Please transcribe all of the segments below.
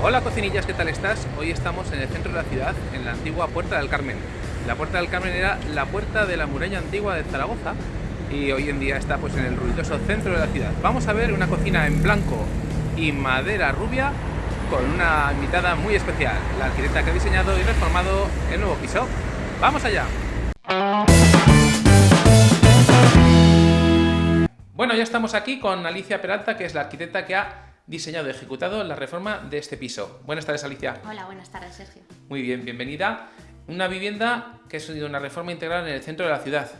Hola cocinillas, ¿qué tal estás? Hoy estamos en el centro de la ciudad, en la antigua Puerta del Carmen. La Puerta del Carmen era la puerta de la muralla antigua de Zaragoza y hoy en día está pues en el ruidoso centro de la ciudad. Vamos a ver una cocina en blanco y madera rubia con una invitada muy especial, la arquitecta que ha diseñado y reformado el nuevo piso. ¡Vamos allá! Bueno, ya estamos aquí con Alicia Peralta, que es la arquitecta que ha diseñado y ejecutado la reforma de este piso. Buenas tardes, Alicia. Hola, buenas tardes, Sergio. Muy bien, bienvenida. Una vivienda que ha sido una reforma integral en el centro de la ciudad.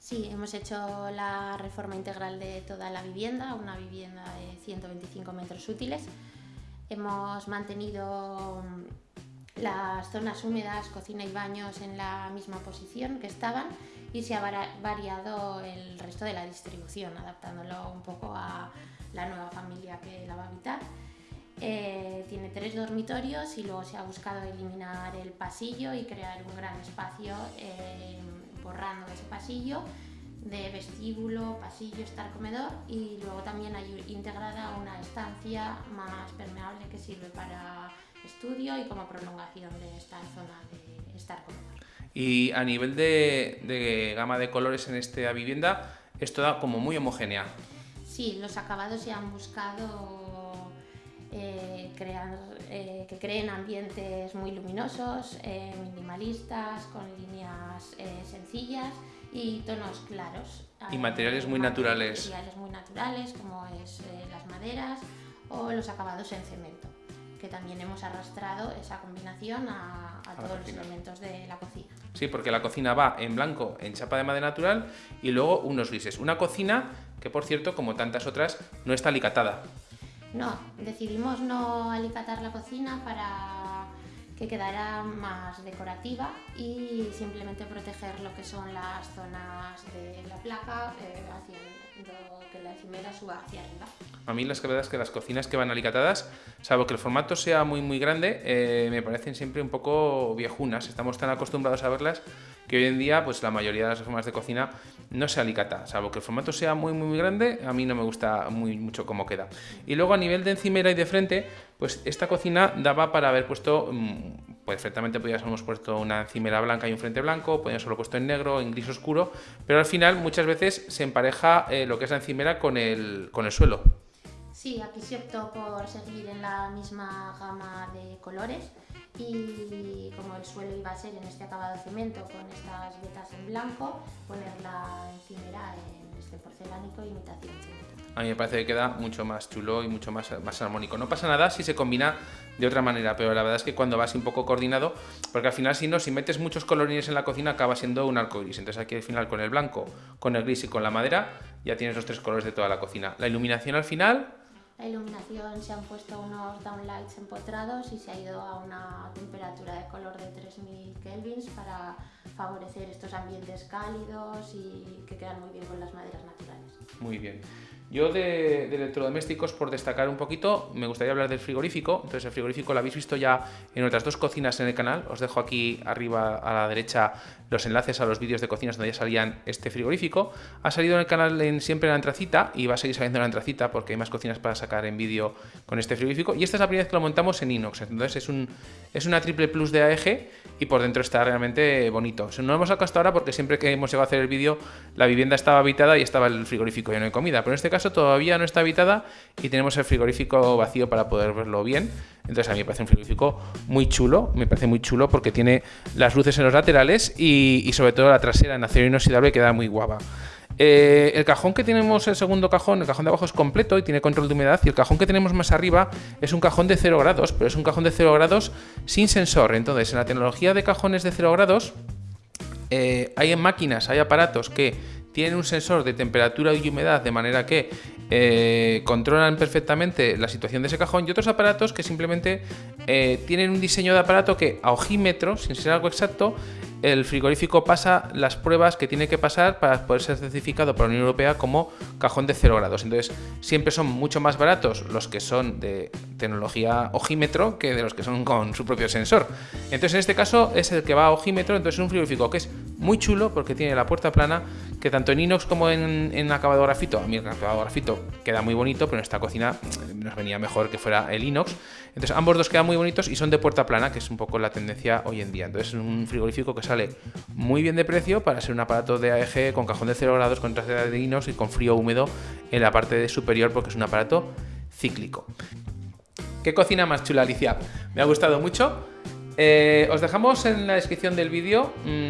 Sí, hemos hecho la reforma integral de toda la vivienda, una vivienda de 125 metros útiles. Hemos mantenido las zonas húmedas, cocina y baños en la misma posición que estaban y se ha variado el resto de la distribución, adaptándolo un poco a la nueva familia que la va a habitar. Eh, tiene tres dormitorios y luego se ha buscado eliminar el pasillo y crear un gran espacio eh, borrando ese pasillo de vestíbulo, pasillo, estar comedor y luego también hay integrada una estancia más permeable que sirve para estudio y como prolongación de esta zona de estar comedor. Y a nivel de, de gama de colores en esta vivienda, es toda como muy homogénea. Sí, los acabados se han buscado eh, crear, eh, que creen ambientes muy luminosos, eh, minimalistas, con líneas sencillas y tonos claros. Y materiales muy naturales. Materiales muy naturales como es las maderas o los acabados en cemento, que también hemos arrastrado esa combinación a, todos los elementos de la cocina. Sí, porque la cocina va en blanco, en chapa de madera natural y luego unos grises. Una cocina que por cierto, como tantas otras, no está alicatada. No, decidimos no alicatar la cocina para que quedara más decorativa y simplemente proteger lo que son las zonas de la placa, eh, A mí las verdad es que las cocinas que van alicatadas, salvo que el formato sea muy muy grande, eh, me parecen siempre un poco viejunas. Estamos tan acostumbrados a verlas que hoy en día pues la mayoría de las reformas de cocina no se alicata, salvo que el formato sea muy muy grande, a mí no me gusta muy mucho cómo queda. Y luego a nivel de encimera y de frente, pues esta cocina daba para haber puesto, mm, perfectamente podríamos puesto una encimera blanca y un frente blanco, podríamos haberlo puesto en negro, en gris oscuro, pero al final muchas veces se empareja eh, lo que es la encimera con el, con el suelo. Sí, aquí se optó por seguir en la misma gama de colores y como el suelo iba a ser en este acabado de cemento con estas vetas blanco, poner la encimera en este porcelánico imitación A mí me parece que queda mucho más chulo y mucho más, más armónico. No pasa nada si se combina de otra manera, pero la verdad es que cuando vas un poco coordinado, porque al final si no, si metes muchos colorines en la cocina acaba siendo un arco gris. Entonces aquí al final con el blanco, con el gris y con la madera ya tienes los tres colores de toda la cocina. La iluminación al final la iluminación se han puesto unos downlights empotrados y se ha ido a una temperatura de color de 3000 kelvins para favorecer estos ambientes cálidos y que quedan muy bien con las maderas naturales. Muy bien. Yo de, electrodomésticos, por destacar un poquito, me gustaría hablar del frigorífico. Entonces el frigorífico lo habéis visto ya en otras dos cocinas en el canal. Os dejo aquí arriba a la derecha los enlaces a los vídeos de cocinas donde ya salían este frigorífico. Ha salido en el canal siempre en la antracita y va a seguir saliendo en la antracita porque hay más cocinas para sacar en vídeo con este frigorífico. Y esta es la primera vez que lo montamos en inox. Entonces es, un, es una triple plus de AEG y por dentro está realmente bonito. No lo hemos sacado hasta ahora porque siempre que hemos llegado a hacer el vídeo la vivienda estaba habitada y estaba el frigorífico lleno de comida. Pero en este caso todavía no está habitada y tenemos el frigorífico vacío para poder verlo bien. Entonces a mí me parece un frigorífico muy chulo, me parece muy chulo porque tiene las luces en los laterales y, sobre todo la trasera en acero inoxidable queda muy guapa. Eh, el cajón que tenemos, el segundo cajón, el cajón de abajo es completo y tiene control de humedad y el cajón que tenemos más arriba es un cajón de 0 grados, pero es un cajón de 0 grados sin sensor. Entonces en la tecnología de cajones de 0 grados eh, hay máquinas, hay aparatos que tienen un sensor de temperatura y humedad de manera que eh, controlan perfectamente la situación de ese cajón y otros aparatos que simplemente eh, tienen un diseño de aparato que a ojímetro, sin ser algo exacto, el frigorífico pasa las pruebas que tiene que pasar para poder ser certificado por la Unión Europea como cajón de 0 grados. Entonces, siempre son mucho más baratos los que son de tecnología ojímetro que de los que son con su propio sensor. Entonces, en este caso es el que va a ojímetro, entonces es un frigorífico que es muy chulo porque tiene la puerta plana, que tanto en inox como en, en acabado grafito, a mí el acabado grafito queda muy bonito, pero en esta cocina eh, nos venía mejor que fuera el inox. Entonces ambos dos quedan muy bonitos y son de puerta plana, que es un poco la tendencia hoy en día. Entonces es un frigorífico que sale muy bien de precio para ser un aparato de AEG con cajón de 0 grados, con trasera de inox y con frío húmedo en la parte superior porque es un aparato cíclico. ¿Qué cocina más chula, Alicia? Me ha gustado mucho. Eh, os dejamos en la descripción del vídeo mm,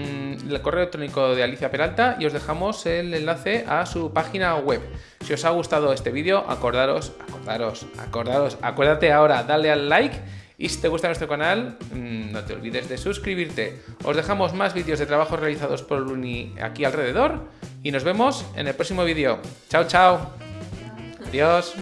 el correo electrónico de Alicia Peralta y os dejamos el enlace a su página web. Si os ha gustado este vídeo, acordaros, acordaros, acordaros, acuérdate ahora, dale al like y si te gusta nuestro canal, mm, no te olvides de suscribirte. Os dejamos más vídeos de trabajos realizados por Luni aquí alrededor y nos vemos en el próximo vídeo. Chao, chao. Adiós.